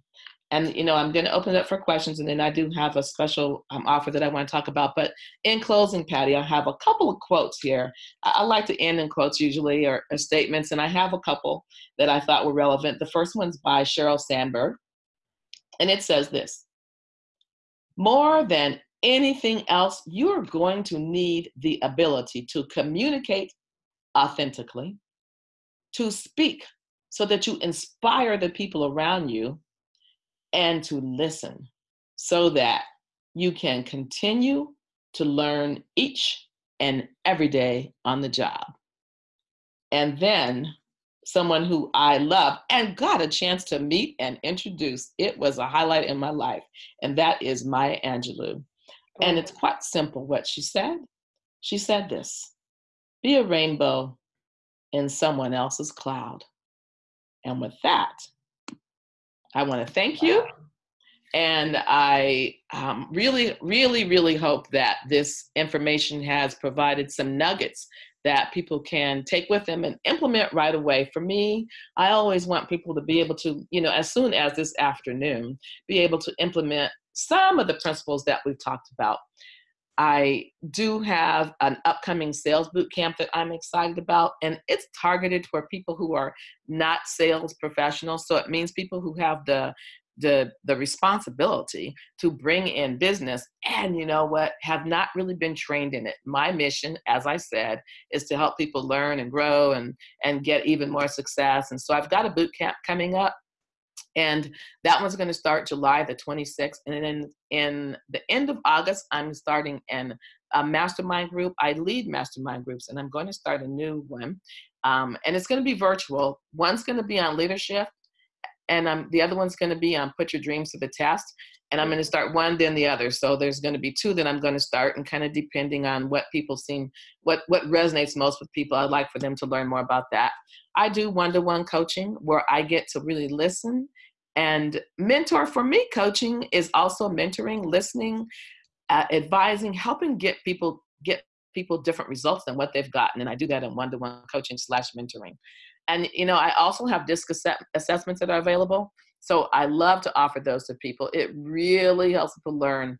And you know, I'm going to open it up for questions, and then I do have a special um, offer that I want to talk about. But in closing, Patty, I have a couple of quotes here. I, I like to end in quotes usually or, or statements, and I have a couple that I thought were relevant. The first one's by Sheryl Sandberg, and it says this: "More than anything else, you are going to need the ability to communicate authentically, to speak so that you inspire the people around you and to listen so that you can continue to learn each and every day on the job. And then someone who I love and got a chance to meet and introduce, it was a highlight in my life, and that is Maya Angelou. And it's quite simple what she said. She said this be a rainbow in someone else's cloud. And with that, I want to thank you. And I um, really, really, really hope that this information has provided some nuggets that people can take with them and implement right away. For me, I always want people to be able to, you know, as soon as this afternoon, be able to implement some of the principles that we've talked about. I do have an upcoming sales boot camp that I'm excited about, and it's targeted for people who are not sales professionals. So it means people who have the the the responsibility to bring in business and you know what have not really been trained in it my mission as i said is to help people learn and grow and and get even more success and so i've got a boot camp coming up and that one's going to start July the 26th. And then in the end of August, I'm starting an, a mastermind group. I lead mastermind groups, and I'm going to start a new one. Um, and it's going to be virtual. One's going to be on leadership, and um, the other one's going to be on put your dreams to the test. And I'm going to start one, then the other. So there's going to be two that I'm going to start, and kind of depending on what people seem, what what resonates most with people, I'd like for them to learn more about that. I do one-to-one coaching where I get to really listen and mentor for me, coaching is also mentoring, listening, uh, advising, helping get people get people different results than what they've gotten. And I do that in one-to-one coaching slash mentoring. And you know, I also have DISC ass- assessments that are available. So I love to offer those to people. It really helps people learn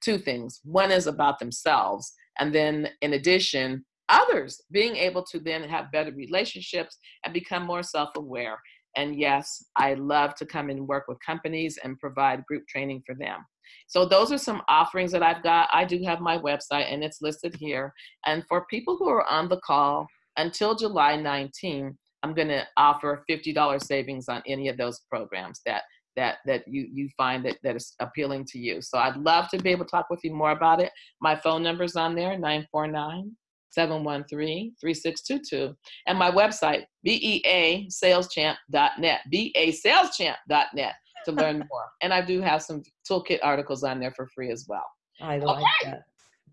two things. One is about themselves, and then in addition, others being able to then have better relationships and become more self-aware and yes, I love to come and work with companies and provide group training for them. So those are some offerings that I've got. I do have my website and it's listed here. And for people who are on the call until July 19, I'm going to offer $50 savings on any of those programs that that that you you find that that is appealing to you. So I'd love to be able to talk with you more about it. My phone number's on there 949 713-3622 and my website beasaleschamp.net beasaleschamp.net to learn <laughs> more and i do have some toolkit articles on there for free as well i like okay. that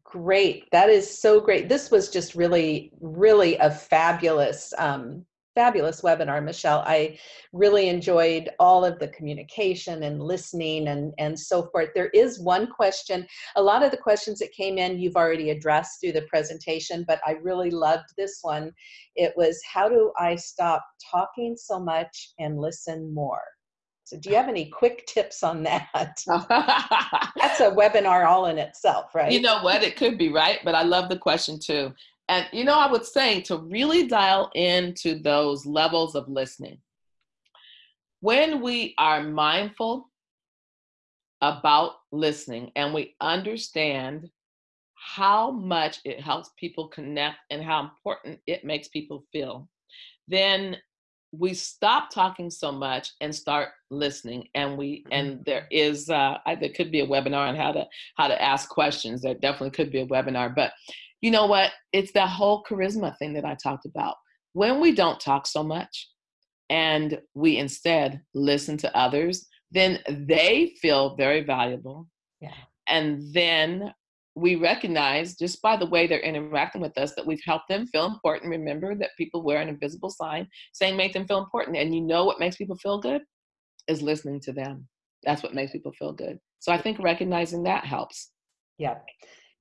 great that is so great this was just really really a fabulous um, fabulous webinar, Michelle. I really enjoyed all of the communication and listening and, and so forth. There is one question. A lot of the questions that came in you've already addressed through the presentation, but I really loved this one. It was, how do I stop talking so much and listen more? So do you have any quick <laughs> tips on that? <laughs> That's a webinar all in itself, right? You know what? It could be, right? But I love the question too. And you know, I would say to really dial into those levels of listening. When we are mindful about listening and we understand how much it helps people connect and how important it makes people feel, then we stop talking so much and start listening and we and mm-hmm. there is uh there could be a webinar on how to how to ask questions there definitely could be a webinar but you know what? It's that whole charisma thing that I talked about. When we don't talk so much and we instead listen to others, then they feel very valuable. Yeah. And then we recognize just by the way they're interacting with us that we've helped them feel important. Remember that people wear an invisible sign saying make them feel important. And you know what makes people feel good? Is listening to them. That's what makes people feel good. So I think recognizing that helps. Yeah.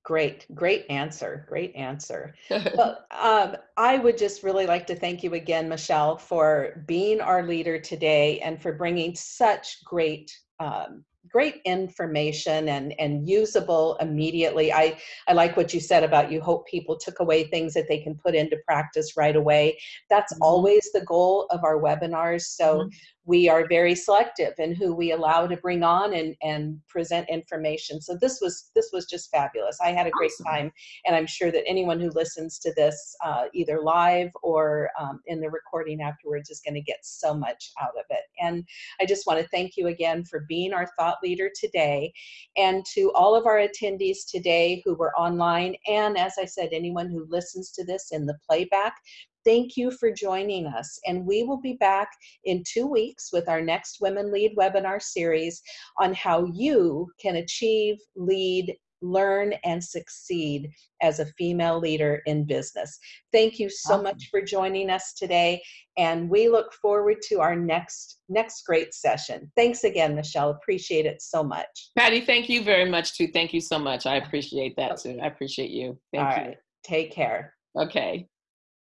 Great, great answer. Great answer. <laughs> well, um, I would just really like to thank you again, Michelle, for being our leader today and for bringing such great um, great information and and usable immediately. I i like what you said about you hope people took away things that they can put into practice right away. That's mm-hmm. always the goal of our webinars. So mm-hmm we are very selective in who we allow to bring on and, and present information. So this was this was just fabulous. I had a great awesome. time, and I'm sure that anyone who listens to this uh, either live or um, in the recording afterwards is going to get so much out of it. And I just want to thank you again for being our thought leader today, and to all of our attendees today who were online, and as I said, anyone who listens to this in the playback. Thank you for joining us. And we will be back in two weeks with our next Women Lead webinar series on how you can achieve, lead, learn, and succeed as a female leader in business. Thank you so awesome. much for joining us today. And we look forward to our next next great session. Thanks again, Michelle. Appreciate it so much. Patty, thank you very much too. Thank you so much. I appreciate that too. I appreciate you. Thank All you. Right. Take care. Okay.